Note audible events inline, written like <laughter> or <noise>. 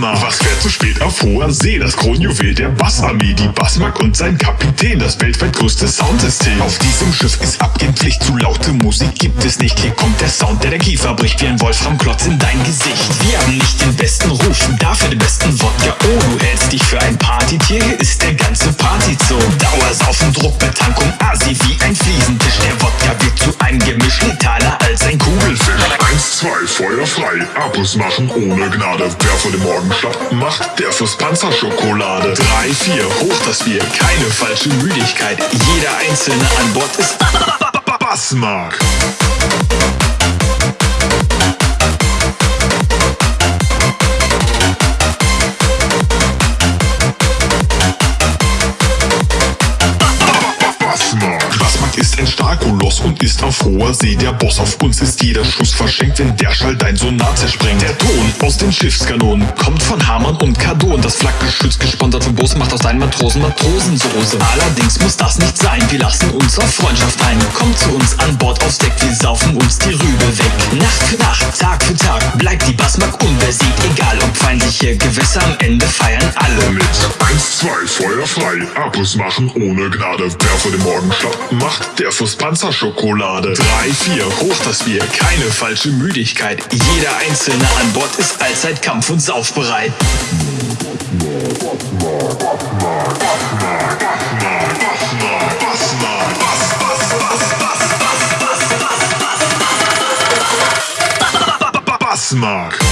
Was fährt so spät auf hoher See? Das Kronjuwel der Bassarmee, die Bassmark und sein Kapitän, das weltweit größte Soundsystem. Auf diesem Schiff ist Abgehpflicht, zu laute Musik gibt es nicht. Hier kommt der Sound, der der Kiefer bricht wie ein Wolframklotz in dein Gesicht. Wir haben nicht den besten Ruf, dafür den besten Wodka. Oh, du hältst dich für ein Partytier, hier ist Feuer frei, Abus machen ohne Gnade. Wer vor dem Morgen schlapp macht, der fürs Panzerschokolade. Drei, vier, hoch das Bier, keine falsche Müdigkeit. Jeder Einzelne an Bord ist. <laughs> Bassmark. Ein Starkoloss und ist auf hoher See der Boss. Auf uns ist jeder Schuss verschenkt, wenn der Schall dein Sonar zersprengt. Der Ton aus den Schiffskanonen kommt von Und Kardon. Das Flakgeschütz gesponsert vom Bus macht aus deinen Matrosen Matrosensoße. Allerdings muss das nicht sein, wir lassen uns auf Freundschaft ein. Kommt zu uns an Bord aufs Deck, wir saufen uns die Rübe weg. Nacht für Nacht, Tag für Tag bleibt die Bassmark unbesiegt. Egal ob feindliche Gewässer, am Ende feiern alle mit. Eins, zwei, Feuer frei, Abus machen ohne Gnade. Wer vor dem Morgen macht, der fürs Panzerschokolade. Drei, vier, hoch das Bier, keine falsche Müdigkeit. Jeder Einzelne an Bord ist allzeit kampf- und saufbereit. Smart.